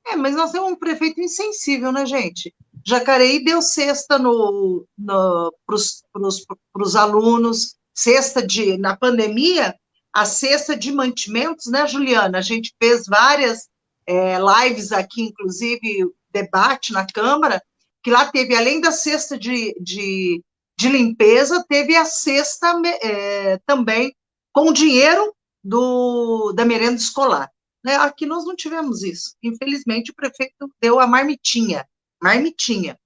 é, mas nós temos um prefeito insensível, né, gente? Jacareí deu cesta no, no, para os alunos, cesta de, na pandemia, a cesta de mantimentos, né, Juliana? A gente fez várias é, lives aqui, inclusive debate na Câmara, que lá teve, além da cesta de, de, de limpeza, teve a cesta é, também com dinheiro do, da merenda escolar. Né? Aqui nós não tivemos isso. Infelizmente, o prefeito deu a marmitinha, marmitinha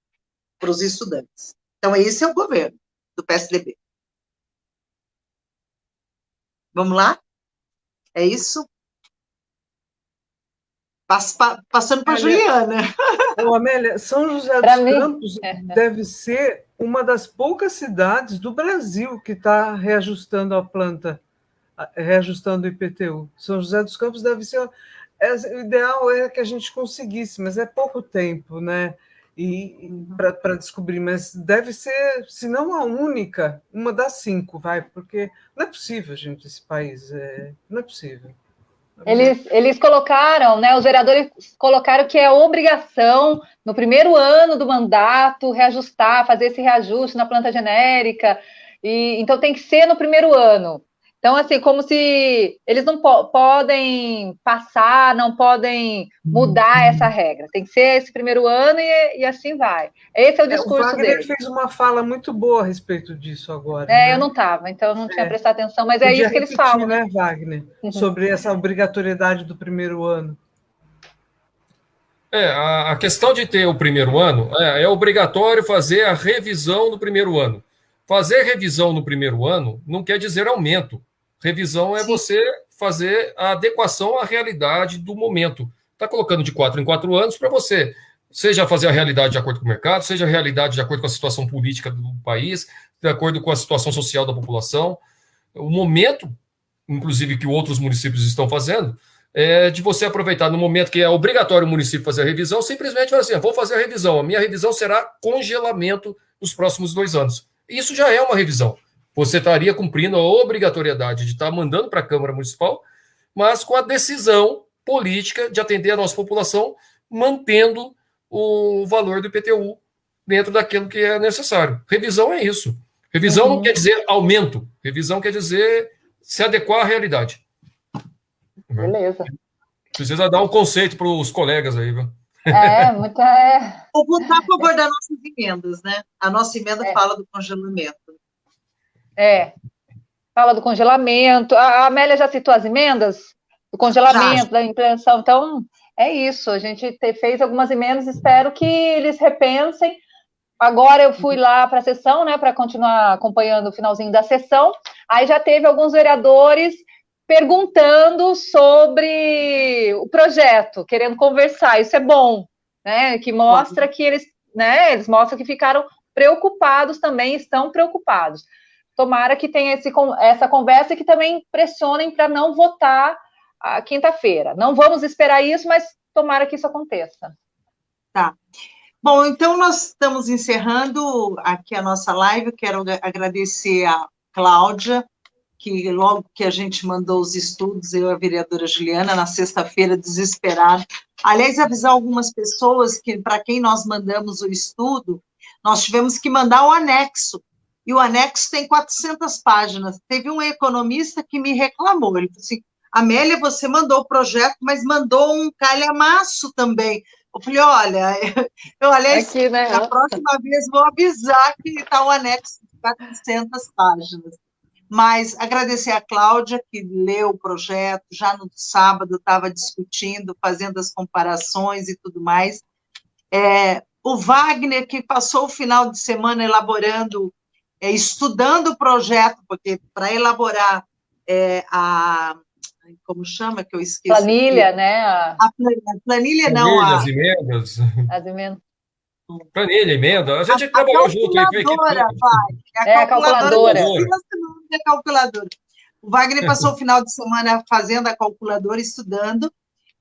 para os estudantes. Então, esse é o governo do PSDB. Vamos lá? É isso? passando para a Juliana. *laughs* Ô, Amélia, São José dos mim, Campos é. deve ser uma das poucas cidades do Brasil que está reajustando a planta, reajustando o IPTU. São José dos Campos deve ser. É, o ideal é que a gente conseguisse, mas é pouco tempo, né? E para descobrir, mas deve ser, se não a única, uma das cinco, vai, porque não é possível, gente, esse país, é, não é possível. Eles, eles colocaram, né, os vereadores colocaram que é obrigação, no primeiro ano do mandato, reajustar, fazer esse reajuste na planta genérica, e então tem que ser no primeiro ano. Então, assim, como se eles não po podem passar, não podem mudar uhum. essa regra. Tem que ser esse primeiro ano e, e assim vai. Esse é o discurso é, o Wagner dele. fez uma fala muito boa a respeito disso agora. É, né? eu não estava, então eu não tinha é. prestado atenção, mas é isso que eles falam. né, Wagner? Uhum. Sobre essa obrigatoriedade do primeiro ano. É, a, a questão de ter o primeiro ano é, é obrigatório fazer a revisão do primeiro ano. Fazer revisão no primeiro ano não quer dizer aumento. Revisão é Sim. você fazer a adequação à realidade do momento. Está colocando de quatro em quatro anos para você seja fazer a realidade de acordo com o mercado, seja a realidade de acordo com a situação política do país, de acordo com a situação social da população. O momento, inclusive, que outros municípios estão fazendo, é de você aproveitar no momento que é obrigatório o município fazer a revisão, simplesmente falar assim: vou fazer a revisão, a minha revisão será congelamento nos próximos dois anos. Isso já é uma revisão. Você estaria cumprindo a obrigatoriedade de estar mandando para a Câmara Municipal, mas com a decisão política de atender a nossa população, mantendo o valor do IPTU dentro daquilo que é necessário. Revisão é isso. Revisão uhum. não quer dizer aumento, revisão quer dizer se adequar à realidade. Beleza. Precisa dar um conceito para os colegas aí, viu? É, muita. É... Vou votar a favor das nossas emendas, né? A nossa emenda é. fala do congelamento. É. Fala do congelamento. A Amélia já citou as emendas do congelamento, já. da implementação. Então, é isso. A gente fez algumas emendas, espero que eles repensem. Agora eu fui lá para a sessão, né, para continuar acompanhando o finalzinho da sessão. Aí já teve alguns vereadores perguntando sobre o projeto, querendo conversar. Isso é bom, né? Que mostra que eles, né? Eles mostram que ficaram preocupados também, estão preocupados. Tomara que tenha esse, essa conversa e que também pressionem para não votar a quinta-feira. Não vamos esperar isso, mas tomara que isso aconteça. Tá. Bom, então nós estamos encerrando aqui a nossa live. Quero agradecer a Cláudia que logo que a gente mandou os estudos, eu e a vereadora Juliana, na sexta-feira, desesperada. Aliás, avisar algumas pessoas que, para quem nós mandamos o estudo, nós tivemos que mandar o anexo, e o anexo tem 400 páginas. Teve um economista que me reclamou, ele falou assim, Amélia, você mandou o projeto, mas mandou um calhamaço também. Eu falei, olha, *laughs* eu, aliás, Aqui, né? a próxima vez vou avisar que está o anexo de 400 páginas. Mas agradecer a Cláudia, que leu o projeto, já no sábado estava discutindo, fazendo as comparações e tudo mais. É, o Wagner, que passou o final de semana elaborando, é, estudando o projeto, porque para elaborar é, a. Como chama que eu esqueci? Planilha, né? A, a planilha, não. As emendas. As emendas. Planilha, emenda, a gente a, trabalhou junto aí. Calculadora, vai. É a calculadora. É calculadora. O Wagner passou o final de semana fazendo a calculadora, estudando.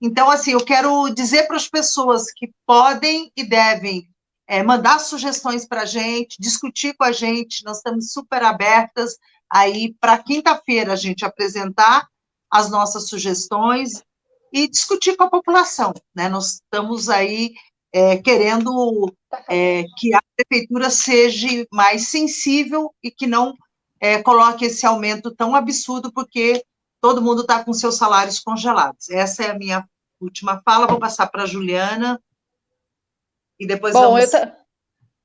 Então, assim, eu quero dizer para as pessoas que podem e devem é, mandar sugestões para a gente, discutir com a gente, nós estamos super abertas aí para quinta-feira a gente apresentar as nossas sugestões e discutir com a população, né? Nós estamos aí é, querendo é, que a prefeitura seja mais sensível e que não é, coloque esse aumento tão absurdo, porque todo mundo está com seus salários congelados. Essa é a minha última fala, vou passar para a Juliana, e depois Bom, vamos... Eu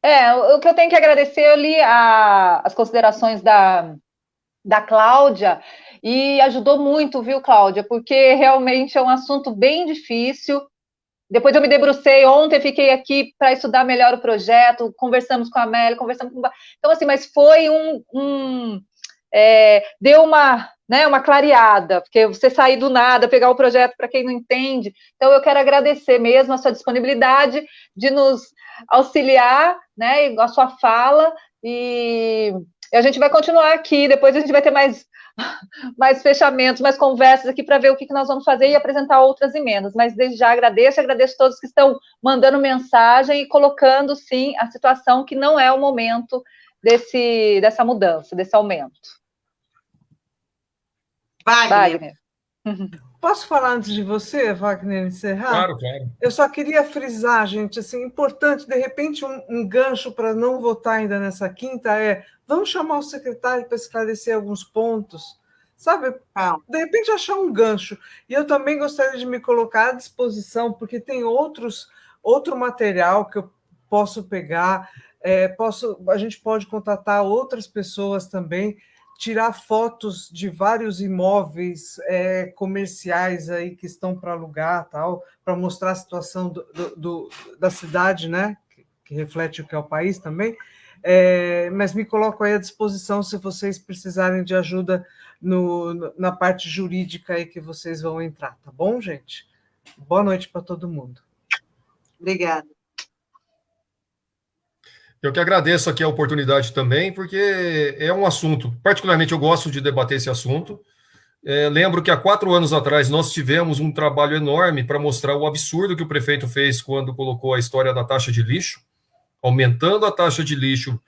É, o que eu tenho que agradecer, eu li a, as considerações da, da Cláudia, e ajudou muito, viu, Cláudia? Porque realmente é um assunto bem difícil, depois eu me debrucei ontem, fiquei aqui para estudar melhor o projeto, conversamos com a Amélia, conversamos com. Então, assim, mas foi um. um é, deu uma, né, uma clareada, porque você sair do nada, pegar o projeto para quem não entende. Então, eu quero agradecer mesmo a sua disponibilidade de nos auxiliar, né, a sua fala, e a gente vai continuar aqui, depois a gente vai ter mais mais fechamentos, mais conversas aqui para ver o que, que nós vamos fazer e apresentar outras emendas. Mas desde já agradeço, agradeço a todos que estão mandando mensagem e colocando, sim, a situação que não é o momento desse, dessa mudança, desse aumento. Wagner. Wagner. Posso falar antes de você, Wagner, encerrar? Claro, claro. Eu só queria frisar, gente, assim, importante, de repente, um, um gancho para não votar ainda nessa quinta é vamos chamar o secretário para esclarecer alguns pontos, sabe? De repente achar um gancho. E eu também gostaria de me colocar à disposição, porque tem outros, outro material que eu posso pegar, é, posso, a gente pode contatar outras pessoas também tirar fotos de vários imóveis é, comerciais aí que estão para alugar, tal, para mostrar a situação do, do, do, da cidade, né? Que, que, reflete o que é o país também. É, mas me coloco aí à disposição se vocês precisarem de ajuda no, na parte jurídica aí que vocês vão entrar, tá bom, gente? Boa noite para todo mundo. Obrigada. Eu que agradeço aqui a oportunidade também, porque é um assunto, particularmente eu gosto de debater esse assunto. É, lembro que há quatro anos atrás nós tivemos um trabalho enorme para mostrar o absurdo que o prefeito fez quando colocou a história da taxa de lixo, aumentando a taxa de lixo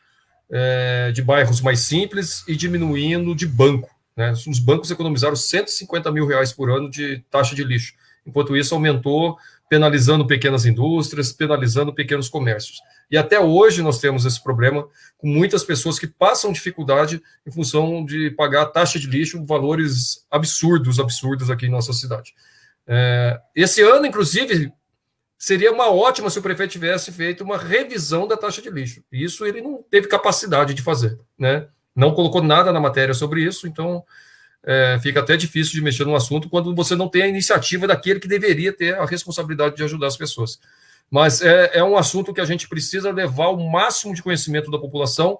é, de bairros mais simples e diminuindo de banco. Né? Os bancos economizaram 150 mil reais por ano de taxa de lixo. Enquanto isso, aumentou, penalizando pequenas indústrias, penalizando pequenos comércios. E até hoje nós temos esse problema com muitas pessoas que passam dificuldade em função de pagar taxa de lixo, valores absurdos, absurdos aqui em nossa cidade. É, esse ano, inclusive, seria uma ótima se o prefeito tivesse feito uma revisão da taxa de lixo. Isso ele não teve capacidade de fazer, né? Não colocou nada na matéria sobre isso, então é, fica até difícil de mexer no assunto quando você não tem a iniciativa daquele que deveria ter a responsabilidade de ajudar as pessoas. Mas é, é um assunto que a gente precisa levar o máximo de conhecimento da população,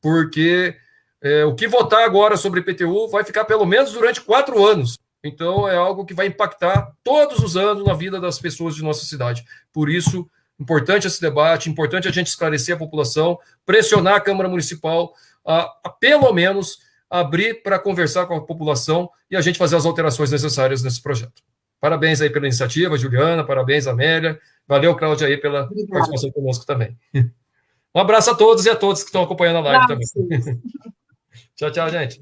porque é, o que votar agora sobre IPTU vai ficar pelo menos durante quatro anos. Então, é algo que vai impactar todos os anos na vida das pessoas de nossa cidade. Por isso, importante esse debate, importante a gente esclarecer a população, pressionar a Câmara Municipal a, a pelo menos, abrir para conversar com a população e a gente fazer as alterações necessárias nesse projeto. Parabéns aí pela iniciativa, Juliana, parabéns, Amélia. Valeu, Cláudia, aí pela Obrigada. participação conosco também. *laughs* Um abraço a todos e a todos que estão acompanhando a live também. *laughs* tchau, tchau, gente.